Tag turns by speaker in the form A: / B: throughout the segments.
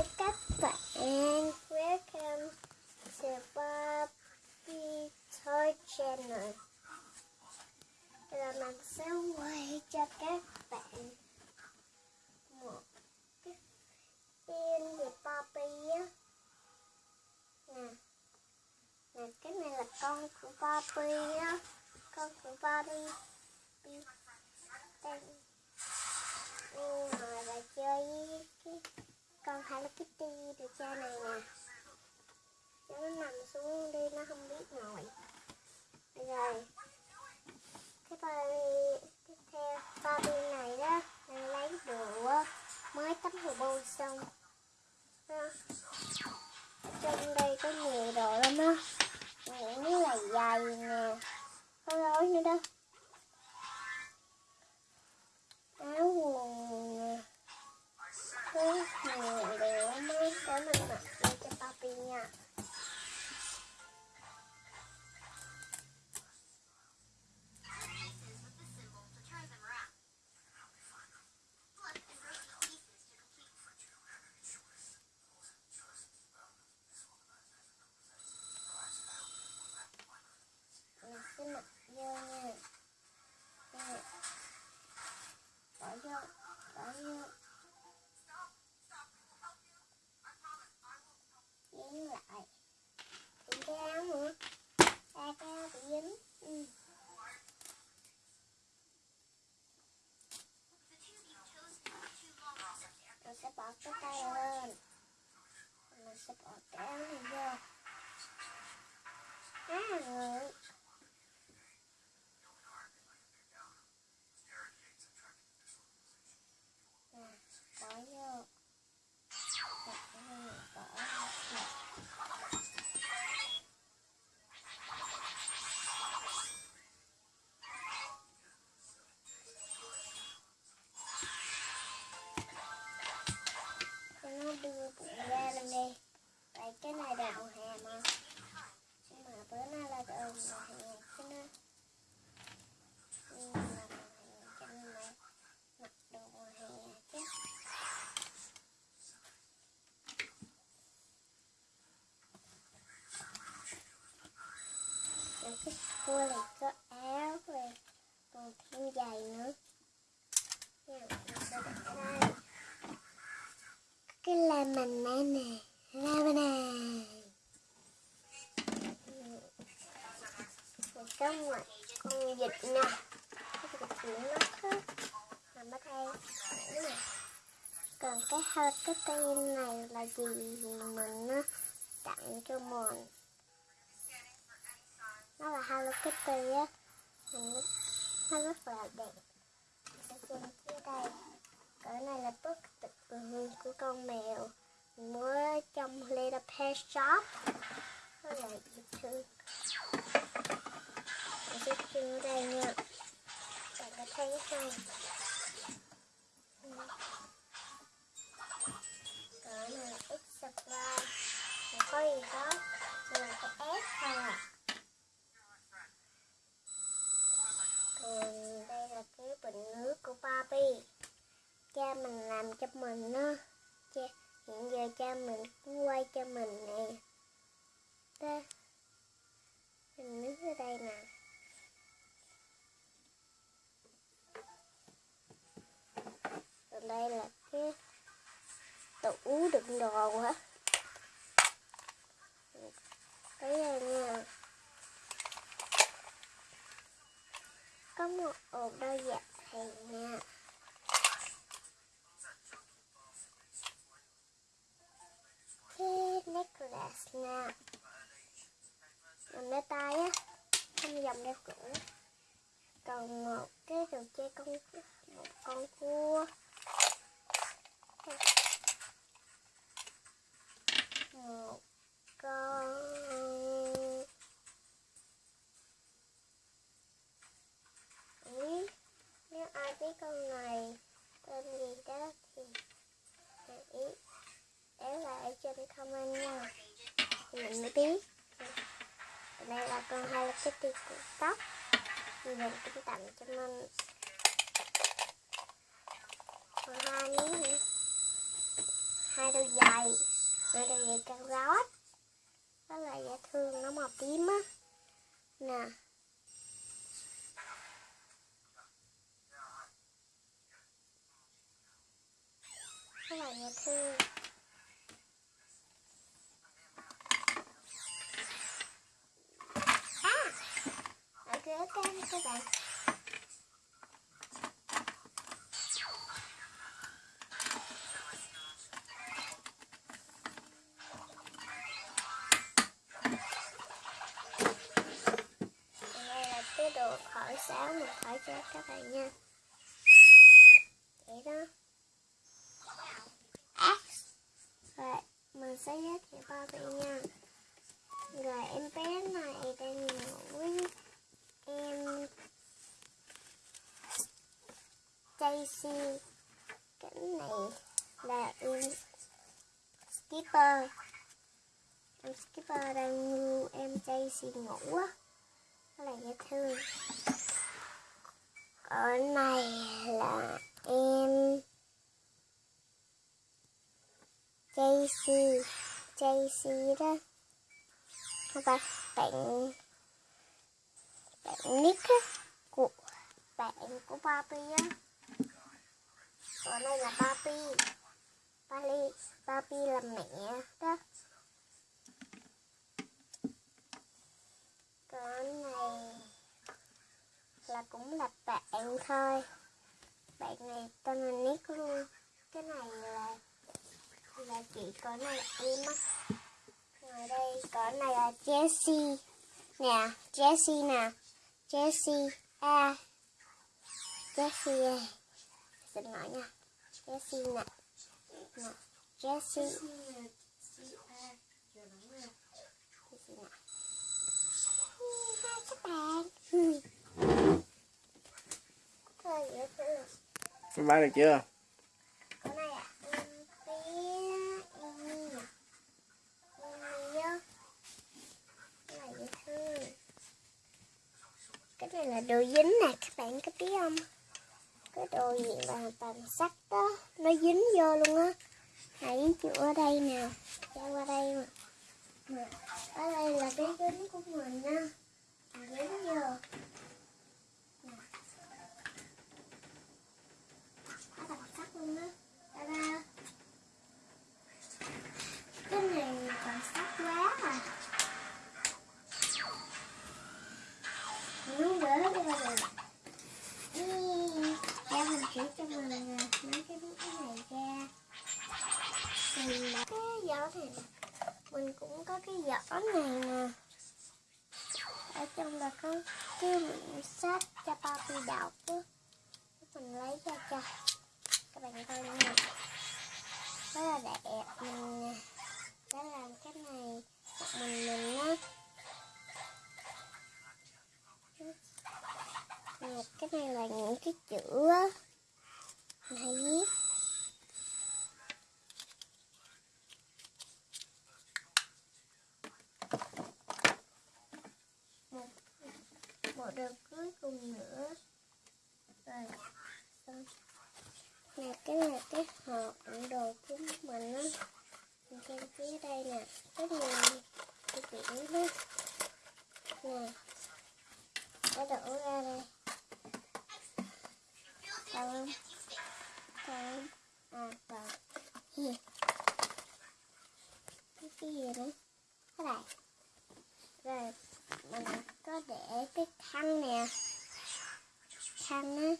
A: Hi các bạn, welcome to Bobby Toy Channel. Là mình sẽ quay cho các bạn một cái phim về Bobby á. Nè, nè cái này là con của Bobby á, con của Bobby. Bobby. Đây. ngồi và là chơi cái con Hello Kitty được cha này nè. Cho nó nằm xuống đi, nó không biết ngồi. Rồi. Đưa cụ ra lên đi tại cái này đậu hè mà. Nhưng mà bữa nay là đậu hè cho nó nhưng mà cho mặc đồ hè chứ. Rồi cái cua này có áo rồi, còn thêm giày nữa. Nha la mình này nè, la bên này rồi có một con vịt nè. Cái vịt đây còn cái hơi cái tên này là gì mình nó tặng cho mình. Nó là Hello Kitty á. Mình nó rất là đẹp ở trên phía đây cỡ này là bức tượng ừ, của con mèo mua trong Little Pet Shop. Rất là dễ thương mình sẽ trưng đây nha. Bạn có thấy không? Ừ. Có là X supply không có gì đó? Là cái S thôi à còn đây là cái bình nước của Barbie. Cha mình làm cho mình đó. Được đồ quá. Cái này nha. Có một ổ đôi dạ thầy nha. Cái necklace nha. Làm đeo tay á, không dòng đeo cũ còn một cái đồ chơi con một con cua một con Ý, nếu ai biết con này tên gì đó thì hãy để lại ở trên comment nha thì mình mới đây là con Hello Kitty của tóc thì mình cũng tặng cho mình còn hai miếng nữa hai đôi giày. Hai đôi giày cao rót đó là dễ thương nó màu tím á. Nè. Rất là dễ thương à ở ghế cam các bạn đây là cái đồ khỏi sáo mà khỏi cho các bạn nha. Vậy đó X rồi, mình sẽ giới thiệu ba vị nha. Rồi, em bé này đang ngủ với em Daisy cái này là em Skipper. Em Skipper đang ngu em Daisy ngủ á. Rất là dễ thương. Ở này là em Daisy Daisy đó. Các bạn bạn bạn Nick á, của bạn của Barbie á còn đây là Papi. Papi Papi là mẹ đó. Còn này là cũng là bạn thôi. Bạn này tên là Nick luôn. Cái này là là chị có này là em á ngoài đây có này là Jessie. Nè Jessie nè. Jessie a. Jessie a xin lỗi nha Jessie nè nè Jessie Jessie nè hai các bạn.
B: Phim bán được chưa?
A: Cái này à. Cái này là đồ dính nè, các bạn có biết không? Cái đồ gì mà bằng sắt đó, nó dính vô luôn á. Hãy chữa ở đây nè, cho qua đây mà. Ở đây là cái dính của mình á. Dính vô. Nè. Nó bằng sắt luôn á. Ta-da. Cái này bằng sắt quá à. Nó đỡ ra rồi. Ý, Dạ mình chỉ cho mình nè, mấy cái cái này ra. Mình là cái giỏ này nè. Mình cũng có cái giỏ này nè. Ở trong là có cái quyển sách cho papi đọc á. Mình lấy ra cho các bạn coi nha rất là đẹp mình đã làm cái này một mình mình á cái này là những cái chữ á mình hay viết một một điều cuối cùng nữa. Rồi xong nè cái này, cái hộp đựng đồ của mình á. Mình xem phía đây nè, rất nhiều cái biển đó. Nè. Đã đổ ra đây. Đâu không à vào cái cái gì nữa cái này rồi mình có để cái khăn nè khăn á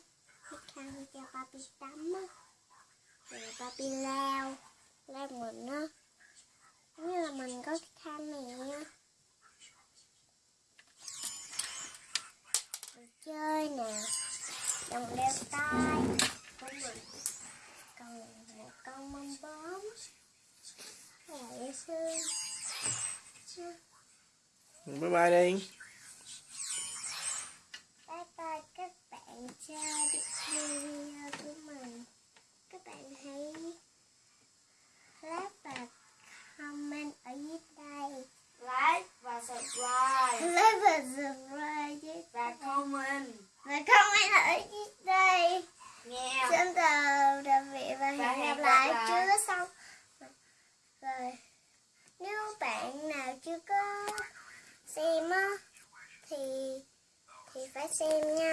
A: cái khăn cho papi tắm á rồi papi lao lao mình á như là mình có cái khăn này nha đồ chơi nè đồng đeo tay của mình. Còn một con mâm bướm dễ thương.
B: Bye bye đi.
A: bye bye các bạn cho video của mình các bạn hãy like và comment ở dưới đây.
C: Like và subscribe.
A: Like và subscribe.
C: Và comment.
A: Và comment ở dưới đây.
C: Yeah.
A: xin chào tạm biệt và hẹn gặp lại. Chưa xong. Rồi nếu bạn nào chưa có xem á thì thì phải xem nha.